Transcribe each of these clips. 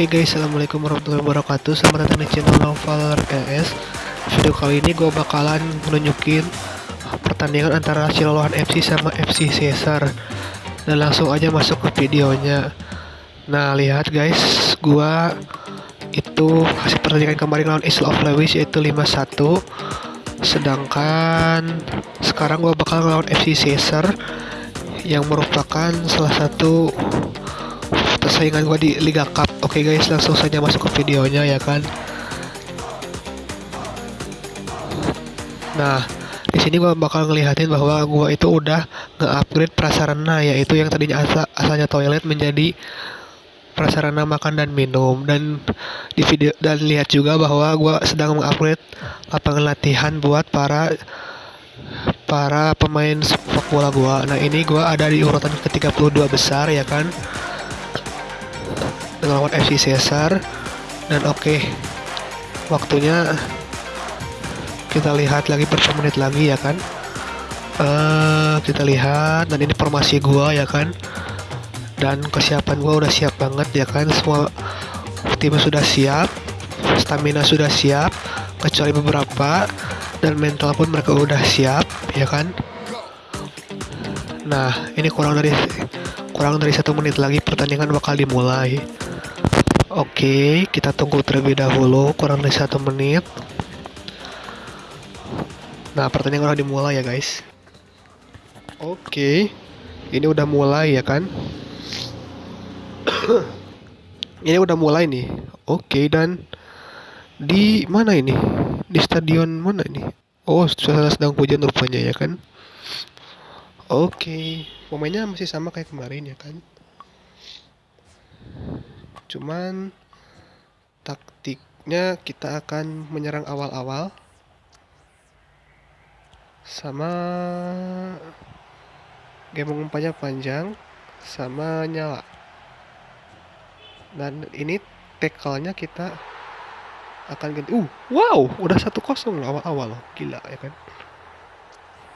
Oke guys, assalamualaikum warahmatullahi wabarakatuh. Selamat datang di channel Novel RS. Video kali ini gue bakalan menunjukin pertandingan antara Silolohan FC sama FC Caesar. Dan langsung aja masuk ke videonya. Nah lihat guys, gue itu hasil pertandingan kemarin lawan Isle of Lewis yaitu 5-1 sedangkan sekarang gue bakal ngelawan FC Caesar yang merupakan salah satu persaingan gue di Liga Cup. Oke guys langsung saja masuk ke videonya ya kan? Nah di sini gue bakal ngelihatin bahwa gue itu udah nge-upgrade prasarana yaitu yang tadinya asa asalnya toilet menjadi prasarana makan dan minum. Dan di video dan lihat juga bahwa gue sedang mengupgrade lapangan latihan buat para para pemain sepak bola gue nah ini gue ada di urutan ke-32 besar ya kan dengan lawan FC Caesar dan oke okay, waktunya kita lihat lagi berapa menit lagi ya kan. Uh, kita lihat dan ini formasi gua ya kan. Dan kesiapan gue udah siap banget ya kan. Semua tim sudah siap stamina sudah siap kecuali beberapa. Dan mental pun mereka udah siap ya kan. Nah ini kurang dari kurang dari satu menit lagi pertandingan bakal dimulai oke kita tunggu terlebih dahulu kurang dari satu menit nah pertandingan udah dimulai ya guys oke ini udah mulai ya kan ini udah mulai nih. Oke, dan di mana ini? Di stadion mana ini? Oh, suasana sedang hujan rupanya ya kan? Oke, pemainnya masih sama kayak kemarin ya kan? Cuman taktiknya kita akan menyerang awal-awal. Sama game umpannya panjang sama nyala. Dan ini tackle-nya kita akan ganti. Uh wow udah satu kosong awal-awal loh. Gila ya kan?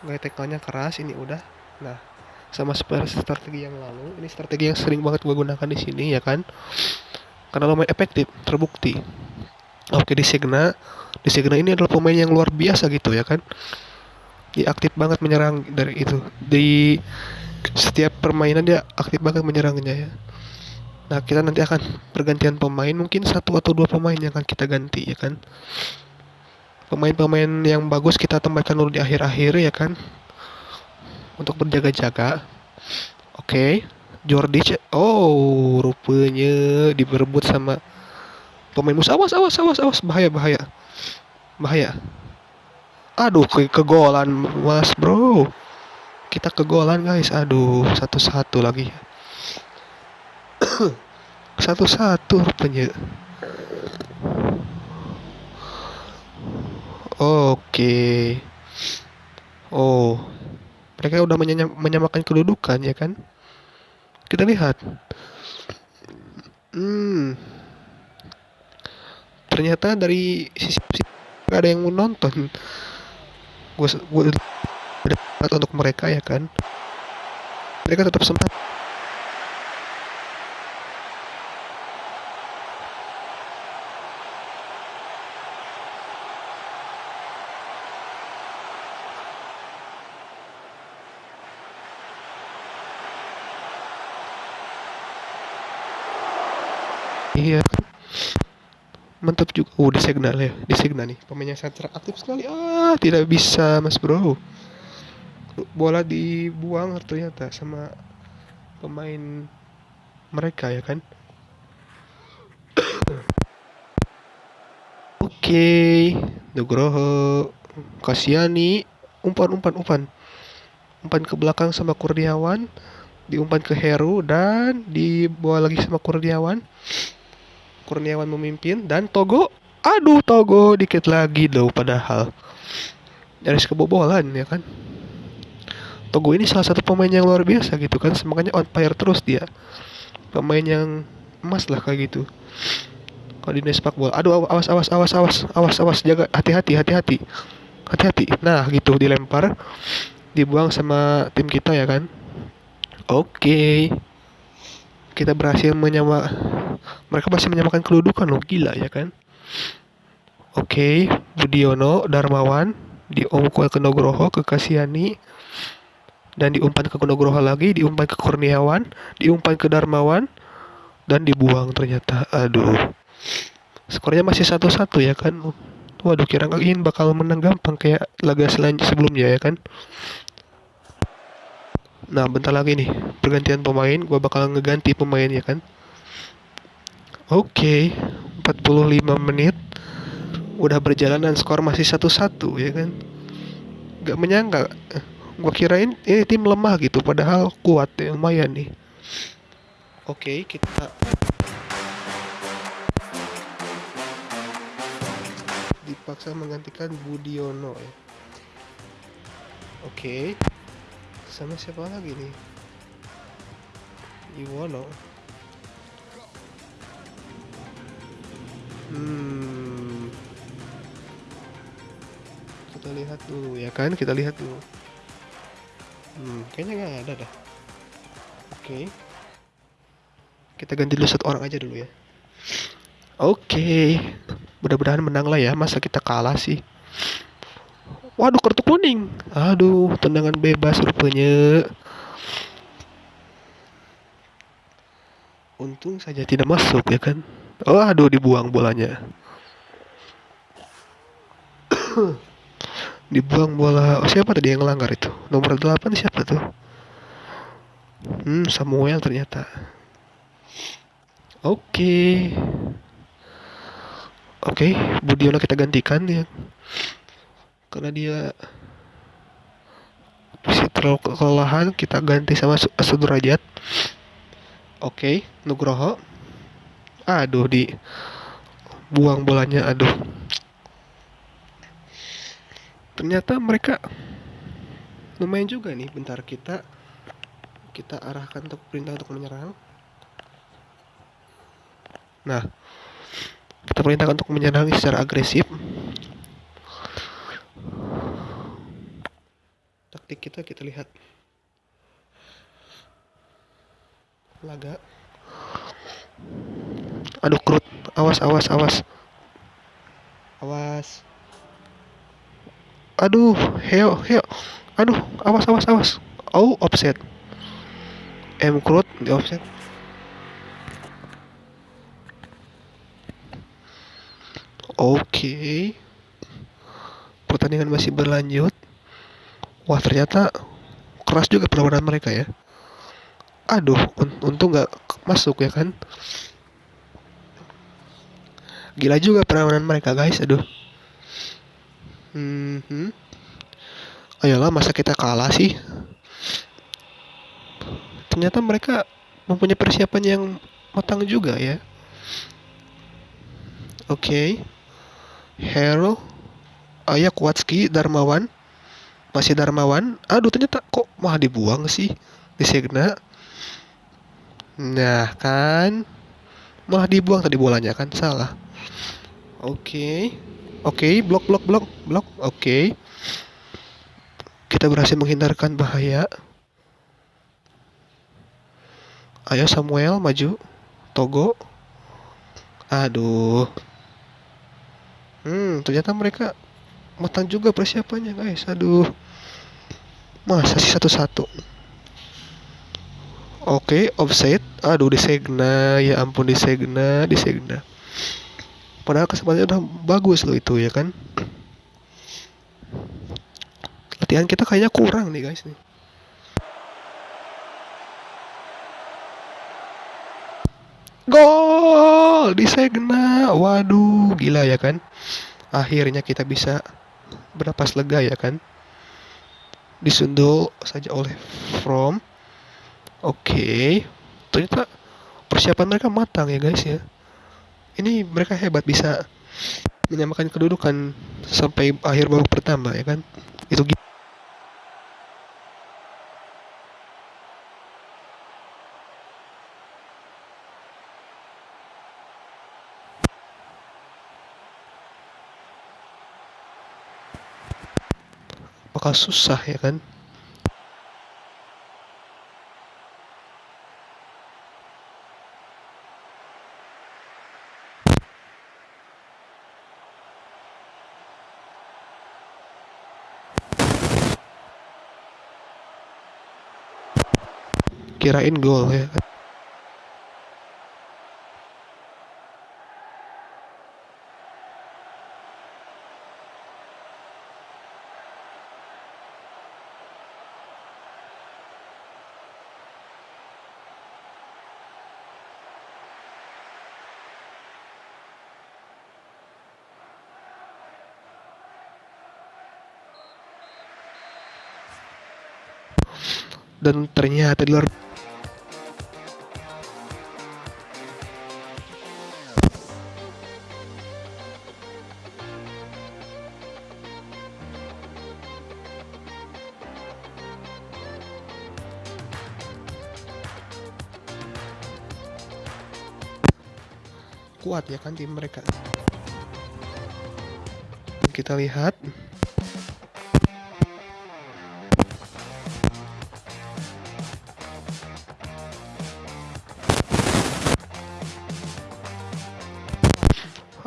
Gaya tackle-nya keras ini udah. Nah sama seperti strategi yang lalu. Ini strategi yang sering banget gue gunakan di sini ya kan? Karena lumayan efektif terbukti. Oke di Signa. Di Signa ini adalah pemain yang luar biasa gitu ya kan? Dia aktif banget menyerang dari itu. Di setiap permainan dia aktif banget menyerangnya ya. Nah, kita nanti akan pergantian pemain, mungkin satu atau dua pemain yang akan kita ganti, ya kan? Pemain-pemain yang bagus kita tempatkan dulu di akhir-akhir, ya kan? Untuk berjaga-jaga. Oke, okay. Jordi, oh, rupanya diberebut sama pemain musuh. Awas, awas, awas, awas, bahaya, bahaya, bahaya. Aduh, ke kegolan, mas bro. Kita kegolan guys, aduh, satu-satu lagi satu-satu rupanya oke oh mereka udah menyam menyamakan kedudukan ya kan? Kita lihat. Hmm. Ternyata dari sisi, sisi ada yang menonton gue gue untuk mereka ya kan? Mereka tetap sempat iya. Mantap juga. Oh di signal ya? Di signal nih. Pemainnya sangat aktif sekali. Ah tidak bisa mas bro. Bola dibuang ternyata sama pemain mereka ya kan? Oke. Okay. Nugroho Kasiani. Umpan umpan umpan. Umpan ke belakang sama Kurniawan. Diumpan ke Heru dan dibawa lagi sama Kurniawan Kurniawan memimpin dan Togo aduh Togo dikit lagi loh padahal. Nyaris kebobolan ya kan? Togo ini salah satu pemain yang luar biasa gitu kan makanya on fire terus dia. Pemain yang emas lah kayak gitu. Kalau di sepak bola aduh awas awas awas awas awas awas jaga hati-hati hati-hati. Hati-hati. Nah gitu dilempar dibuang sama tim kita ya kan? Oke. okay. Kita berhasil menyama Mereka masih menyamakan kedudukan loh, gila ya kan? Oke, Budiono, Darmawan, diumpan ke Nugroho, ke Kasiani, dan diumpan ke Nugroho lagi, diumpan ke Kurniawan, diumpan ke Darmawan, dan dibuang ternyata. Aduh. Skornya masih satu-satu ya kan? Waduh, kira kirain bakal menang gampang kayak laga selanjutnya sebelumnya ya kan? Nah, bentar lagi nih, pergantian pemain, gua bakal ngeganti pemain ya kan? Oke, okay, 45 menit. Udah berjalan dan skor masih satu-satu ya kan? Gak menyangka. Gue kirain ini tim lemah gitu padahal kuat ya lumayan nih. Oke okay, kita dipaksa menggantikan Budiono ya. Oke. okay. Sama siapa lagi nih? Iwono. Hmm. Kita lihat dulu ya kan? Kita lihat dulu. Hmm, kayaknya nggak ada dah. Oke. Okay. kita ganti dulu satu orang aja dulu ya. Oke. Okay. mudah-mudahan menang lah ya. Masa kita kalah sih waduh kartu kuning. Aduh tendangan bebas rupanya. Untung saja tidak masuk ya kan? Oh aduh dibuang bolanya. Dibuang bola. Oh, siapa tadi yang ngelanggar itu? Nomor 8 siapa tuh? Hmm Samuel ternyata. Oke. Okay. oke okay, Budiono kita gantikan ya karena dia masih terlalu kelelahan kita ganti sama Sudrajat. Oke okay, Nugroho. Aduh di buang bolanya aduh. Ternyata mereka lumayan juga nih bentar kita kita arahkan untuk perintah untuk menyerang. Nah kita perintahkan untuk menyerang secara agresif taktik kita kita lihat. Laga. Aduh krut awas awas awas. Awas. Aduh heo heo. Aduh awas awas awas. Oh offset. M crowd di offset. Oke. Okay. pertandingan masih berlanjut wah ternyata keras juga perlawanan mereka ya aduh un untung nggak masuk ya kan gila juga perlawanan mereka guys aduh Hmm. Ayolah masa kita kalah sih? Ternyata mereka mempunyai persiapan yang matang juga ya. Oke. Okay. Hero Ayah Kuatski Darmawan masih Darmawan aduh ternyata kok malah dibuang sih di Segna nah kan malah dibuang tadi bolanya kan salah oke okay. Oke, okay, blok blok blok blok. Oke. Okay. Kita berhasil menghindarkan bahaya. Ayo Samuel maju. Togo. Aduh. Hmm, ternyata mereka matang juga persiapannya, guys. Aduh. Masa sih satu-satu? Oke, okay, offset. Aduh, disegna. Ya ampun, disegna, disegna padahal kesempatannya udah bagus loh itu ya kan latihan kita kayaknya kurang nih guys nih Gol di Segna. Waduh, gila ya kan? Akhirnya kita bisa bernapas lega ya kan? Disundul saja oleh From. Oke. Okay. Ternyata persiapan mereka matang ya guys ya ini mereka hebat bisa menyamakan kedudukan sampai akhir babak pertama ya kan itu bakal susah ya kan? Kirain gol ya kan? Dan ternyata di luar kuat ya kan tim mereka. Kita lihat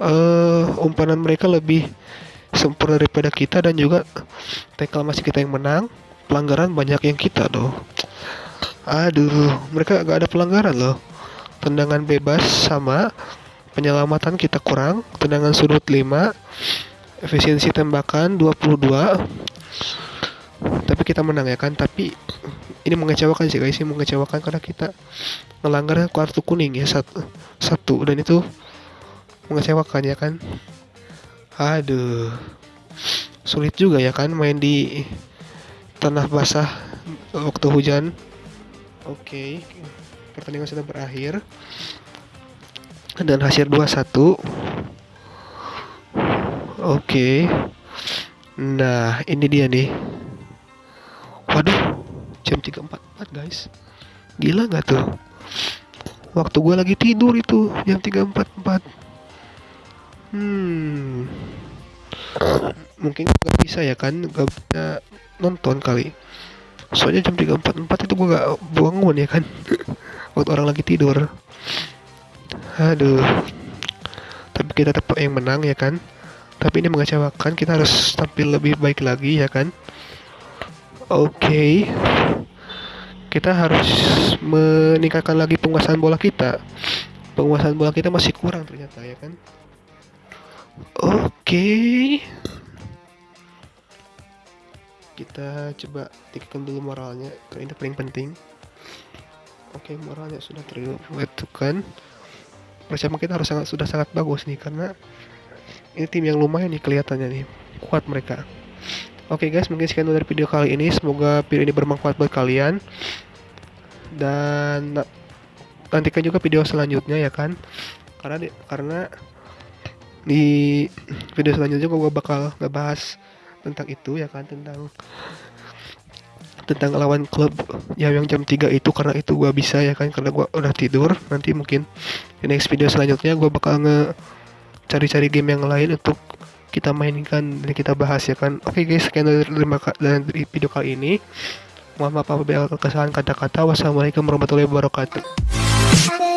uh, umpanan mereka lebih sempurna daripada kita dan juga tackle masih kita yang menang pelanggaran banyak yang kita doh aduh mereka gak ada pelanggaran loh. Tendangan bebas sama penyelamatan kita kurang tendangan sudut 5 efisiensi tembakan 22 tapi kita menang ya kan? Tapi ini mengecewakan sih guys ini mengecewakan karena kita melanggar kartu kuning ya satu satu. Dan itu mengecewakan ya kan? Aduh sulit juga ya kan main di tanah basah waktu hujan. Oke okay. pertandingan sudah berakhir. Dan hasil 2-1 oke. Okay. nah ini dia nih. Waduh jam 3.44 guys. Gila nggak tuh? Waktu gue lagi tidur itu jam 3.44 Hmm. Mungkin nggak bisa ya kan, nggak bisa nonton kali. Soalnya jam 3.44 itu gua gak bangun ya kan. Waktu orang lagi tidur. Aduh. Tapi kita tetap yang menang ya kan. Tapi ini mengecewakan, kita harus tampil lebih baik lagi ya kan. Oke. Okay. Kita harus meningkatkan lagi penguasaan bola kita. Penguasaan bola kita masih kurang ternyata ya kan. Oke. Kita coba tingkatkan dulu moralnya, karena ini paling penting. Oke, moralnya sudah terwetkan. Persiapan kita harus sangat sudah sangat bagus nih karena ini tim yang lumayan nih kelihatannya nih. Kuat mereka. Oke guys, mungkin sekian dari video kali ini. Semoga video ini bermanfaat buat kalian. Dan nantikan juga video selanjutnya ya kan. Karena karena di video selanjutnya gue bakal ngebahas tentang itu ya kan? Tentang tentang lawan klub yang yang jam 3 itu karena itu gue bisa ya kan? Karena gue udah tidur nanti mungkin di next video selanjutnya gue bakal nge cari-cari game yang lain untuk kita mainkan dan kita bahas ya kan? Oke okay guys sekian dari, dari video kali ini. Mohon maaf apabila kesalahan kata-kata. Wassalamualaikum warahmatullahi wabarakatuh